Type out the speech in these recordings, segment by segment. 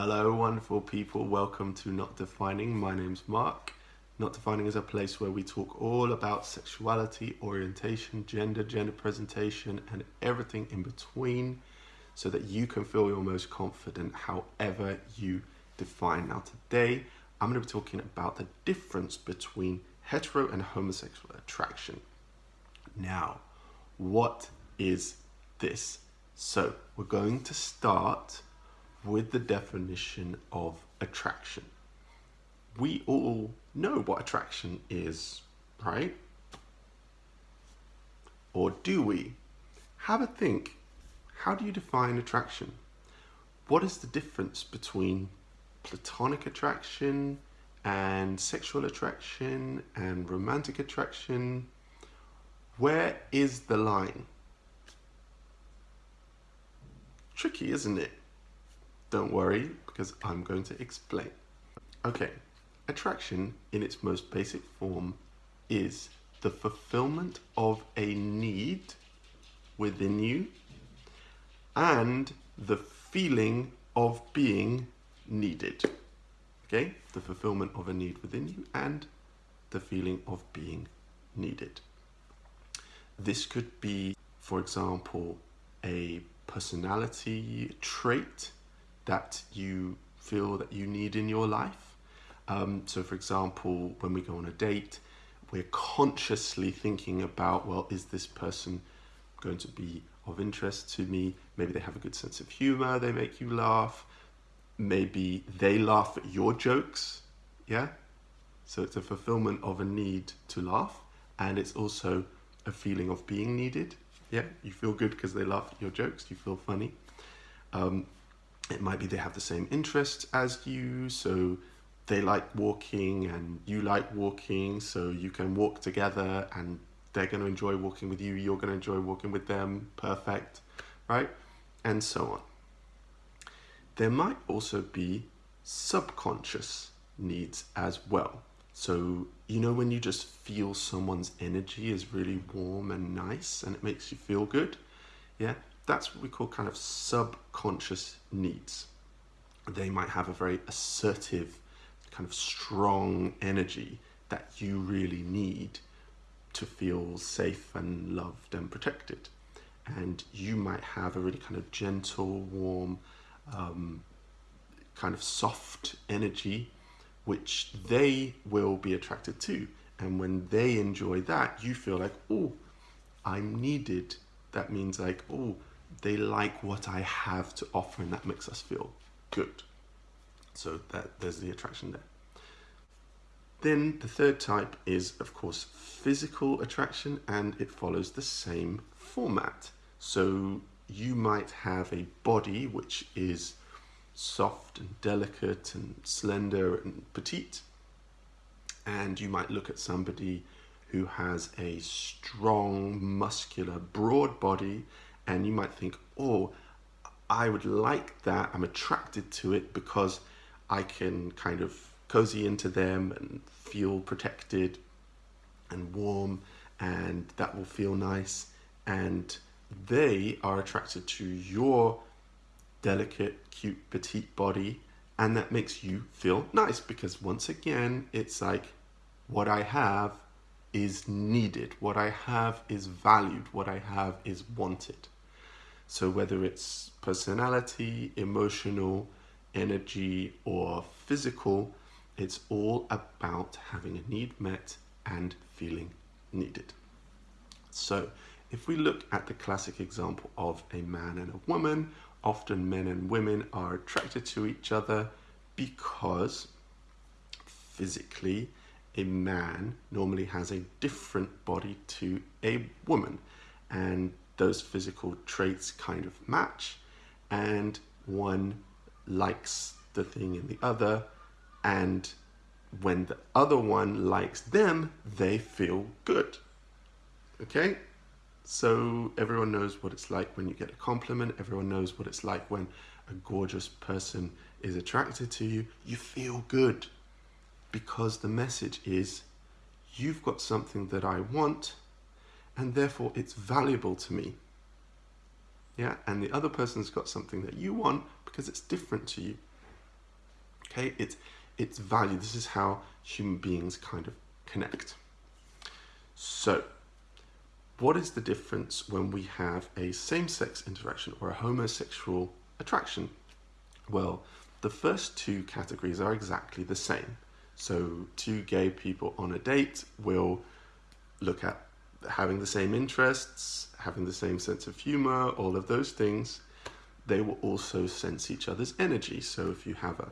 Hello, wonderful people. Welcome to Not Defining. My name's Mark. Not Defining is a place where we talk all about sexuality, orientation, gender, gender presentation, and everything in between so that you can feel your most confident however you define. Now, today I'm going to be talking about the difference between hetero and homosexual attraction. Now, what is this? So, we're going to start with the definition of attraction. We all know what attraction is, right? Or do we? Have a think. How do you define attraction? What is the difference between platonic attraction and sexual attraction and romantic attraction? Where is the line? Tricky, isn't it? Don't worry, because I'm going to explain. Okay, attraction in its most basic form is the fulfillment of a need within you and the feeling of being needed. Okay, the fulfillment of a need within you and the feeling of being needed. This could be, for example, a personality trait that you feel that you need in your life. Um, so for example, when we go on a date, we're consciously thinking about, well, is this person going to be of interest to me? Maybe they have a good sense of humor, they make you laugh. Maybe they laugh at your jokes, yeah? So it's a fulfillment of a need to laugh and it's also a feeling of being needed. Yeah, you feel good because they laugh at your jokes, you feel funny. Um, it might be they have the same interests as you, so they like walking and you like walking, so you can walk together and they're going to enjoy walking with you, you're going to enjoy walking with them, perfect, right? And so on. There might also be subconscious needs as well. So, you know, when you just feel someone's energy is really warm and nice and it makes you feel good, yeah, that's what we call kind of subconscious needs. They might have a very assertive, kind of strong energy that you really need to feel safe and loved and protected. And you might have a really kind of gentle, warm, um, kind of soft energy, which they will be attracted to. And when they enjoy that, you feel like, oh, I'm needed. That means like, oh, they like what I have to offer and that makes us feel good. So that there's the attraction there. Then the third type is of course physical attraction and it follows the same format. So you might have a body which is soft and delicate and slender and petite and you might look at somebody who has a strong muscular broad body and you might think, oh, I would like that. I'm attracted to it because I can kind of cozy into them and feel protected and warm and that will feel nice. And they are attracted to your delicate, cute, petite body and that makes you feel nice because once again, it's like what I have is needed. What I have is valued. What I have is wanted. So whether it's personality, emotional, energy, or physical, it's all about having a need met and feeling needed. So if we look at the classic example of a man and a woman, often men and women are attracted to each other because physically a man normally has a different body to a woman and those physical traits kind of match and one likes the thing in the other and when the other one likes them they feel good. Okay? So everyone knows what it's like when you get a compliment. Everyone knows what it's like when a gorgeous person is attracted to you. You feel good because the message is you've got something that I want and therefore it's valuable to me. Yeah, and the other person's got something that you want because it's different to you. Okay, it's it's value. This is how human beings kind of connect. So, what is the difference when we have a same-sex interaction or a homosexual attraction? Well, the first two categories are exactly the same. So, two gay people on a date will look at having the same interests, having the same sense of humor, all of those things. They will also sense each other's energy. So, if you have a,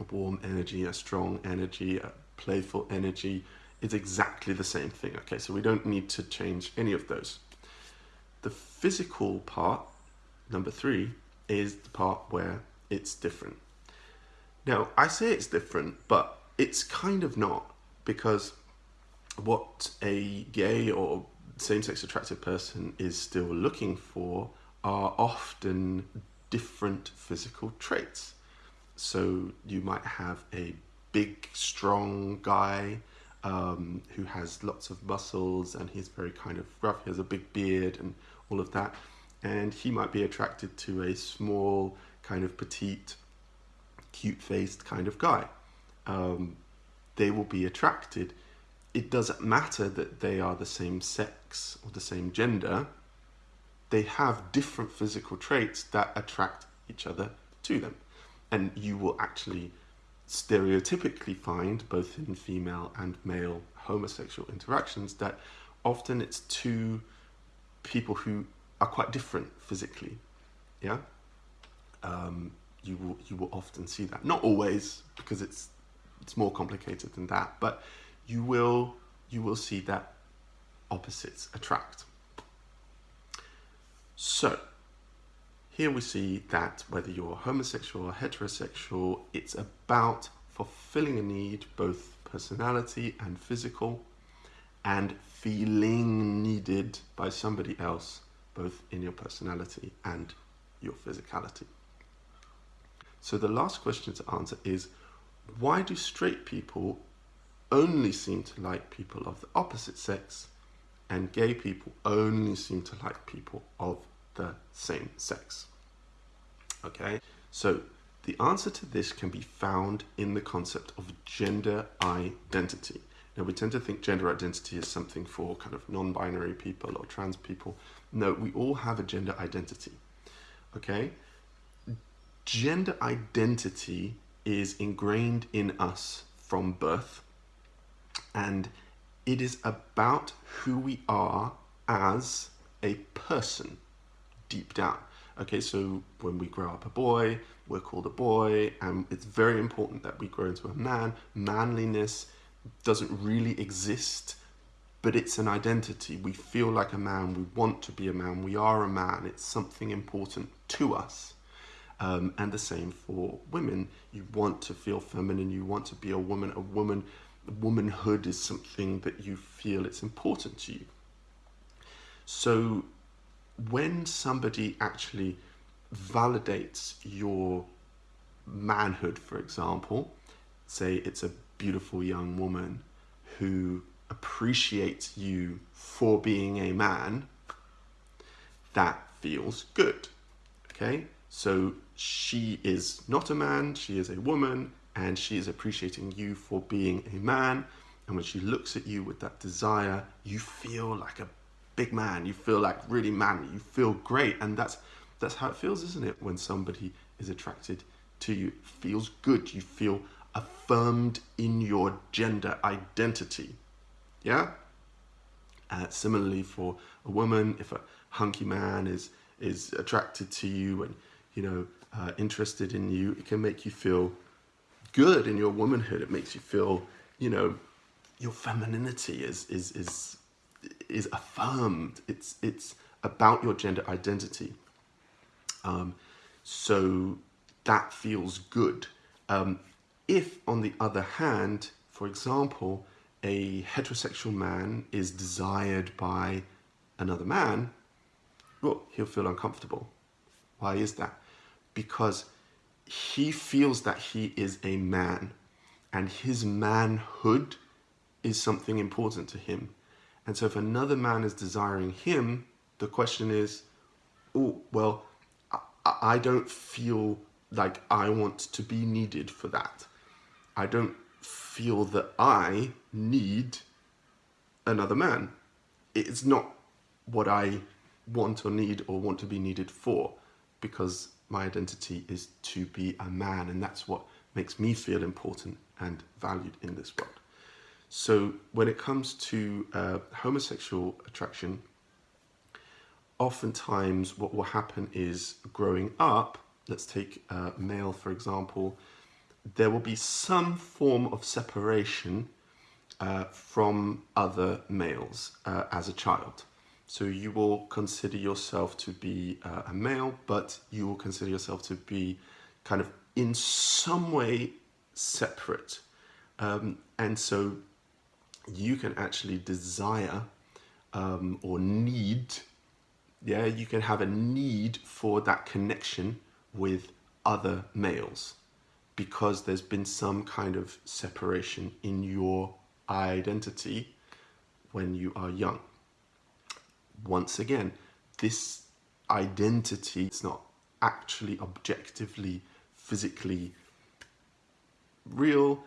a warm energy, a strong energy, a playful energy, it's exactly the same thing. Okay, so we don't need to change any of those. The physical part, number three, is the part where it's different. Now, I say it's different, but it's kind of not because what a gay or same-sex attracted person is still looking for are often different physical traits. So you might have a big, strong guy um, who has lots of muscles and he's very kind of rough. He has a big beard and all of that. And he might be attracted to a small, kind of petite, cute-faced kind of guy. Um, they will be attracted. It doesn't matter that they are the same sex or the same gender. They have different physical traits that attract each other to them. And you will actually stereotypically find, both in female and male homosexual interactions, that often it's two people who are quite different physically. Yeah, um, you will you will often see that. Not always, because it's it's more complicated than that, but you will you will see that opposites attract. So here we see that whether you're homosexual or heterosexual, it's about fulfilling a need, both personality and physical, and feeling needed by somebody else, both in your personality and your physicality. So the last question to answer is, why do straight people only seem to like people of the opposite sex and gay people only seem to like people of the same sex? Okay, so the answer to this can be found in the concept of gender identity. Now, we tend to think gender identity is something for kind of non-binary people or trans people. No, we all have a gender identity, okay? Gender identity is ingrained in us from birth, and it is about who we are as a person deep down. Okay, so when we grow up a boy, we're called a boy, and it's very important that we grow into a man. Manliness doesn't really exist, but it's an identity. We feel like a man, we want to be a man, we are a man, it's something important to us. Um, and the same for women. You want to feel feminine, you want to be a woman. A woman, womanhood is something that you feel it's important to you. So when somebody actually validates your manhood, for example, say it's a beautiful young woman who appreciates you for being a man, that feels good. Okay, so she is not a man, she is a woman, and she is appreciating you for being a man. And when she looks at you with that desire, you feel like a big man, you feel like really manly, you feel great. And that's, that's how it feels, isn't it? When somebody is attracted to you, it feels good. You feel affirmed in your gender identity. Yeah? Uh, similarly for a woman, if a hunky man is, is attracted to you and, you know, uh, interested in you, it can make you feel good in your womanhood. It makes you feel, you know, your femininity is, is, is is affirmed. It's, it's about your gender identity. Um, so that feels good. Um, if, on the other hand, for example, a heterosexual man is desired by another man, well, he'll feel uncomfortable. Why is that? Because he feels that he is a man and his manhood is something important to him. And so if another man is desiring him, the question is, oh, well, I, I don't feel like I want to be needed for that. I don't feel that I need another man. It's not what I want or need or want to be needed for because my identity is to be a man and that's what makes me feel important and valued in this world. So when it comes to uh, homosexual attraction, oftentimes what will happen is growing up, let's take uh, male for example, there will be some form of separation uh, from other males uh, as a child. So you will consider yourself to be uh, a male, but you will consider yourself to be kind of in some way separate. Um, and so you can actually desire um, or need, yeah, you can have a need for that connection with other males because there's been some kind of separation in your identity when you are young once again, this identity is not actually objectively, physically real.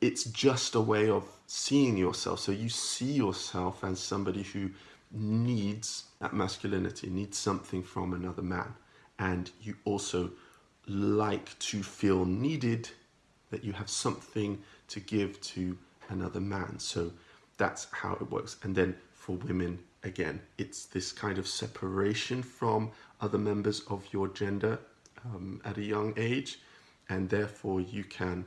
It's just a way of seeing yourself. So you see yourself as somebody who needs that masculinity, needs something from another man. And you also like to feel needed, that you have something to give to another man. So that's how it works. And then for women, again, it's this kind of separation from other members of your gender um, at a young age, and therefore you can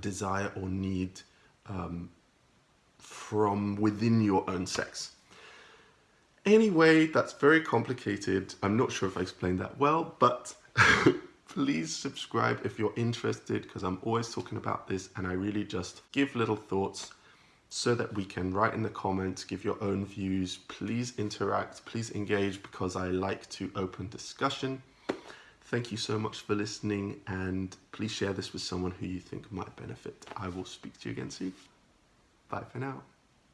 desire or need um, from within your own sex. Anyway, that's very complicated. I'm not sure if I explained that well, but please subscribe if you're interested because I'm always talking about this and I really just give little thoughts so that we can write in the comments, give your own views, please interact, please engage because I like to open discussion. Thank you so much for listening and please share this with someone who you think might benefit. I will speak to you again soon. Bye for now.